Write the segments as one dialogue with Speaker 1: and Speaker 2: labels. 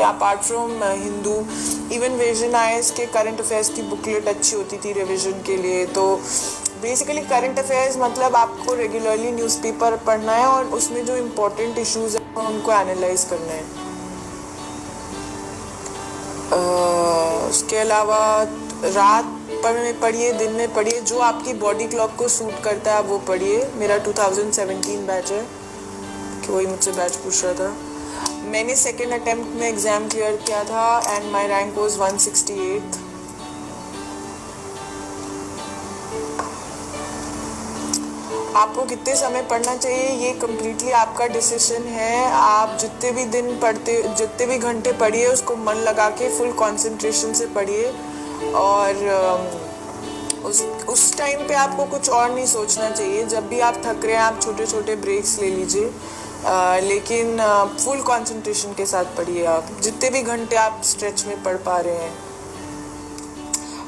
Speaker 1: हैं apart from Hindu even Vision IAS के current affairs की बुकलेट अच्छी होती थी रिविजन के लिए। तो बेसिकली करंट अफेयर्स मतलब आपको रेगुलरली न्यूज़पेपर पढ़ना है और उसमें जो इम्पोर्टेंट इश्यूज़ हैं उनको एनालाइज करना है। उसके अलावा रात पर में पढ़िए, दिन में पढ़िए, जो आपकी बॉडी क्लॉक को सूट करता है वो पढ़िए। मेरा 2017 बैच है। कि वही मुझसे बैच पूछ रहा था। मैंने सेकेंड अटेम्प्ट में एग्ज़ाम क्लियर किया था एंड माई रैंक वॉज़ 168 आपको कितने समय पढ़ना चाहिए, ये कम्प्लीटली आपका डिसीज़न है। आप जितने भी दिन पढ़ते, जितने भी घंटे पढ़िए, उसको मन लगा के फुल कंसंट्रेशन से पढ़िए। और उस उस टाइम पे आपको कुछ और नहीं सोचना चाहिए। जब भी आप थक रहे हैं, आप छोटे छोटे ब्रेक्स ले लीजिए। लेकिन फुल कंसंट्रेशन के साथ पढ़िए आप। जितने भी घंटे आप स्ट्रेच में पढ़ पा रहे हैं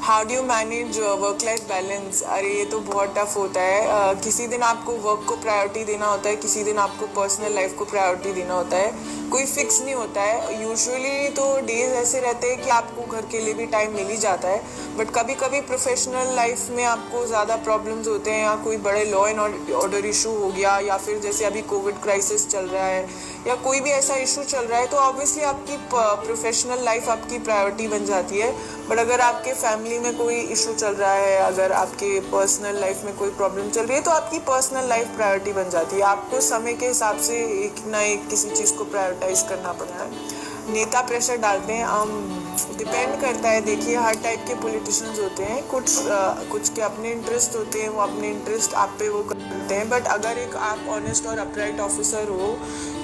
Speaker 1: how do you manage work life balance अरे ये तो बहुत टफ होता है। uh, किसी दिन आपको वर्क को प्रायोरिटी देना होता है किसी दिन आपको पर्सनल लाइफ को प्रायोरिटी देना होता है। कोई फिक्स नहीं होता है। यूजुअली तो डेज़ ऐसे रहते हैं कि आपको घर के लिए भी टाइम मिल ही जाता है। बट कभी कभी प्रोफेशनल लाइफ में आपको ज़्यादा प्रॉब्लम्स होते हैं या कोई बड़े लॉ एंड ऑर्डर इशू हो गया या फिर जैसे अभी कोविड क्राइसिस चल रहा है या कोई भी ऐसा इशू चल रहा है तो ऑब्वियसली आपकी प्रोफेशनल लाइफ आपकी प्रायोरिटी बन जाती है। बट अगर आपके फैमिली में कोई इशू चल रहा है, अगर आपके पर्सनल लाइफ में कोई प्रॉब्लम चल रही है तो आपकी पर्सनल लाइफ प्रायोरिटी बन जाती है। आपको समय के हिसाब से एक ना एक किसी चीज़ को प्रायोरिटाइज करना पड़ता है। नेता प्रेशर डालते हैं डिपेंड करता है। देखिए हर टाइप के पॉलिटिशियंस होते हैं। कुछ आ, कुछ के अपने इंटरेस्ट होते हैं वो अपने इंटरेस्ट आप पे वो करते हैं। बट अगर एक आप ऑनेस्ट और अपराइट ऑफिसर हो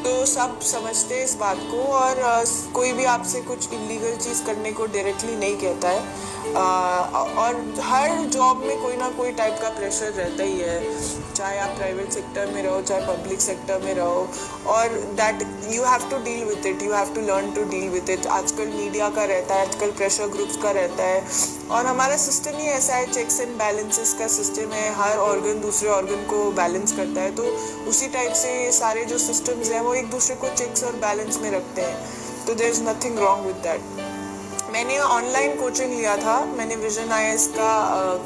Speaker 1: तो सब समझते हैं इस बात को और आ, कोई भी आपसे कुछ इलीगल चीज़ करने को डायरेक्टली नहीं कहता है। और हर जॉब में कोई ना कोई टाइप का प्रेशर रहता ही है। चाहे आप प्राइवेट सेक्टर में रहो, चाहे पब्लिक सेक्टर में रहो, और that you have to deal with it you have to learn to deal with it आजकल मीडिया का रहता है, आजकल प्रेशर ग्रुप्स का रहता है। और हमारा सिस्टम ही ऐसा है चेक्स एंड बैलेंसेस का सिस्टम है। हर ऑर्गन दूसरे ऑर्गन को बैलेंस करता है। तो उसी टाइप से सारे जो सिस्टम्स हैं, वो एक दूसरे को चेक्स और बैलेंस में रखते हैं। तो there is nothing wrong with that मैंने ऑनलाइन कोचिंग लिया था। मैंने विजन आई का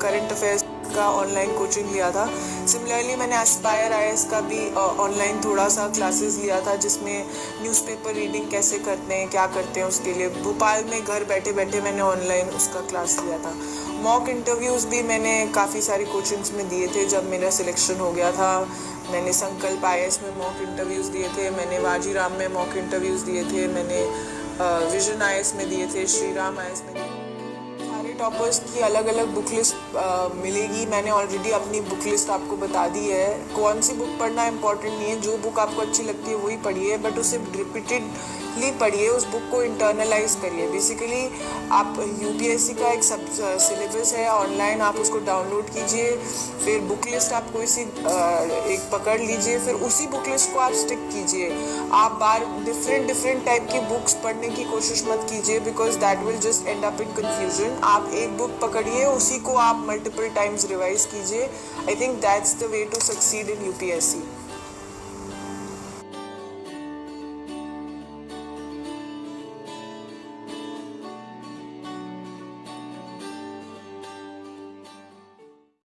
Speaker 1: करंट अफेयर्स का ऑनलाइन कोचिंग लिया था। सिमिलरली मैंने एस्पायर आई का भी ऑनलाइन uh, थोड़ा सा क्लासेस लिया था जिसमें न्यूज़पेपर रीडिंग कैसे करते हैं क्या करते हैं उसके लिए। भोपाल में घर बैठे बैठे मैंने ऑनलाइन उसका क्लास लिया था। मॉक इंटरव्यूज़ भी मैंने काफ़ी सारी कोचिंग्स में दिए थे जब मेरा सिलेक्शन हो गया था। मैंने संकल्प आई में मॉक इंटरव्यूज़ दिए थे मैंने वाजी राम में मॉक इंटरव्यूज़ दिए थे मैंने विजन आयस में दिए थे श्री राम आयस में दिए सारे टॉपर्स की अलग अलग बुक लिस्ट मिलेगी। मैंने ऑलरेडी अपनी बुक लिस्ट आपको बता दी है। कौन सी बुक पढ़ना इम्पोर्टेंट नहीं है, जो बुक आपको अच्छी लगती है, वही पढ़िए। बट उसे रिपीटेड ली पढ़िए, उस बुक को इंटरनलाइज करिए। बेसिकली आप यूपीएससी का एक सब सिलेबस है ऑनलाइन आप उसको डाउनलोड कीजिए, फिर बुक लिस्ट आप कोई सी एक पकड़ लीजिए, फिर उसी बुक लिस्ट को आप स्टिक कीजिए। आप बार डिफरेंट डिफरेंट टाइप की बुक्स पढ़ने की कोशिश मत कीजिए because that will just end up in confusion आप एक बुक पकड़िए, उसी को आप मल्टीपल टाइम्स रिवाइज कीजिए। I think that's the way to succeed in UPSC